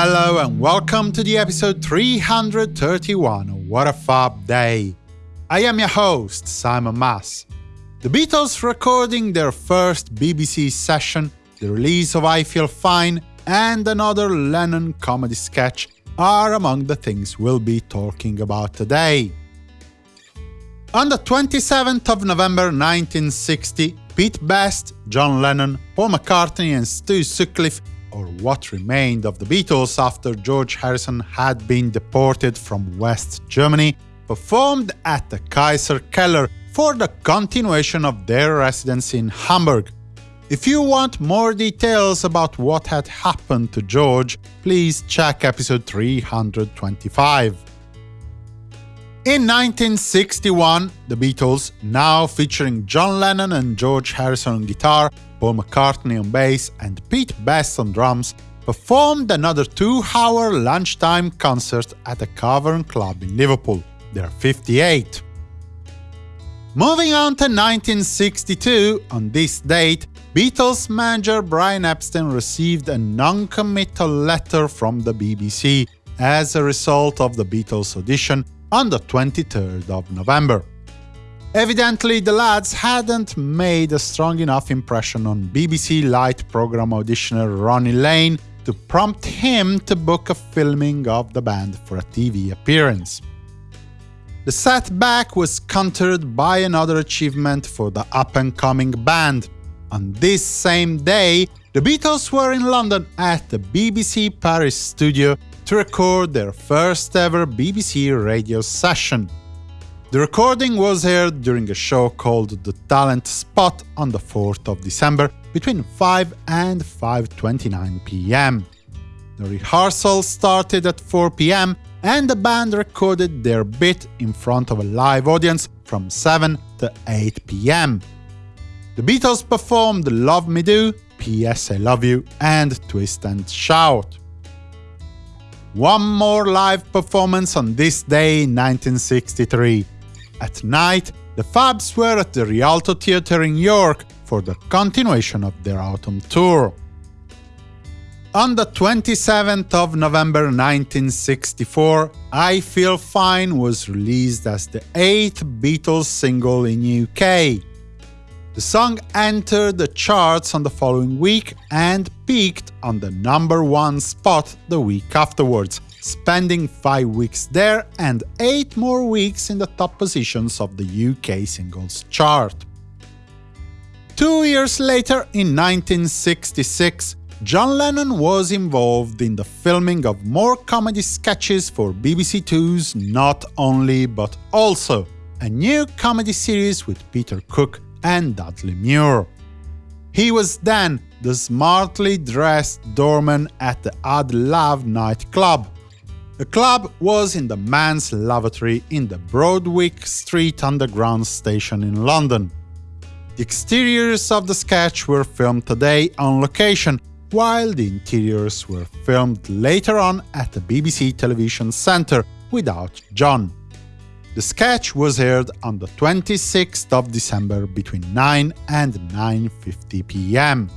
Hello and welcome to the episode 331 of What a Fab Day. I am your host, Simon Mas. The Beatles recording their first BBC session, the release of I Feel Fine, and another Lennon comedy sketch are among the things we'll be talking about today. On the 27th of November 1960, Pete Best, John Lennon, Paul McCartney and Stu Sutcliffe, or what remained of the Beatles after George Harrison had been deported from West Germany, performed at the Kaiser Keller for the continuation of their residency in Hamburg. If you want more details about what had happened to George, please check episode 325. In 1961, the Beatles, now featuring John Lennon and George Harrison on guitar, Paul McCartney on bass and Pete Best on drums, performed another two-hour lunchtime concert at the Cavern Club in Liverpool, their 58. Moving on to 1962, on this date, Beatles manager Brian Epstein received a non-committal letter from the BBC as a result of the Beatles audition on the 23rd of November. Evidently, the lads hadn't made a strong enough impression on BBC Light programme auditioner Ronnie Lane to prompt him to book a filming of the band for a TV appearance. The setback was countered by another achievement for the up-and-coming band. On this same day, the Beatles were in London at the BBC Paris studio to record their first ever BBC radio session. The recording was aired during a show called The Talent Spot on the 4th of December between 5 and 5.29 pm. The rehearsal started at 4 pm and the band recorded their bit in front of a live audience from 7 to 8 pm. The Beatles performed Love Me Do, P.S. I Love You and Twist and Shout. One more live performance on this day in 1963. At night, the Fabs were at the Rialto Theatre in York for the continuation of their autumn tour. On the 27th of November 1964, I Feel Fine was released as the eighth Beatles single in UK. The song entered the charts on the following week and peaked on the number one spot the week afterwards, spending five weeks there and eight more weeks in the top positions of the UK singles chart. Two years later, in 1966, John Lennon was involved in the filming of more comedy sketches for BBC Two's Not Only But Also, a new comedy series with Peter Cook and Dudley Moore. He was then the smartly dressed doorman at the Ad Lav nightclub. The club was in the men's lavatory in the Broadwick Street Underground station in London. The exteriors of the sketch were filmed today on location, while the interiors were filmed later on at the BBC Television Centre without John. The sketch was aired on the 26th of December between 9 and 9.50 pm.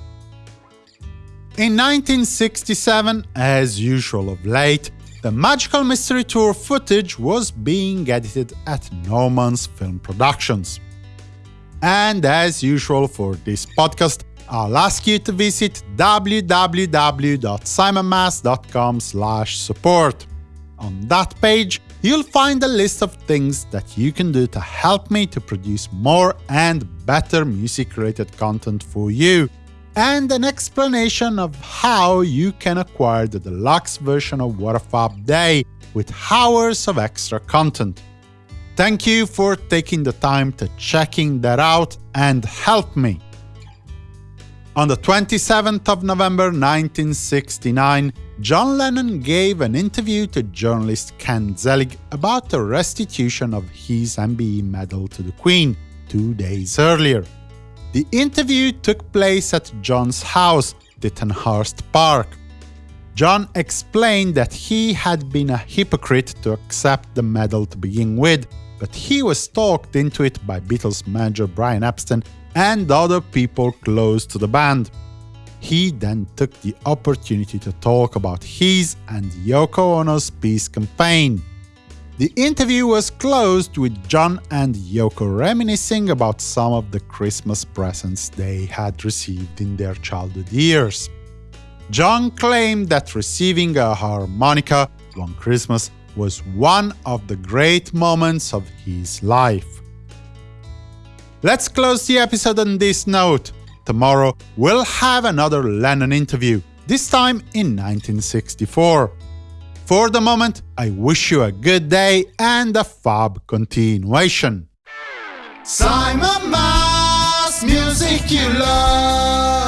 In 1967, as usual of late, the Magical Mystery Tour footage was being edited at Norman's Film Productions. And as usual for this podcast, I'll ask you to visit www.simonmas.com support. On that page, you'll find a list of things that you can do to help me to produce more and better music-related content for you, and an explanation of how you can acquire the deluxe version of What a Day with hours of extra content. Thank you for taking the time to checking that out and help me. On the 27th of November 1969, John Lennon gave an interview to journalist Ken Zelig about the restitution of his MBE medal to the Queen two days earlier. The interview took place at John's house, Tittenhurst Park. John explained that he had been a hypocrite to accept the medal to begin with, but he was talked into it by Beatles manager Brian Epstein and other people close to the band. he then took the opportunity to talk about his and Yoko Ono's peace campaign. The interview was closed with John and Yoko reminiscing about some of the Christmas presents they had received in their childhood years. John claimed that receiving a harmonica one Christmas was one of the great moments of his life. Let's close the episode on this note. Tomorrow we'll have another Lennon interview, this time in 1964. For the moment, I wish you a good day and a fab continuation. Simon Mas, music you love.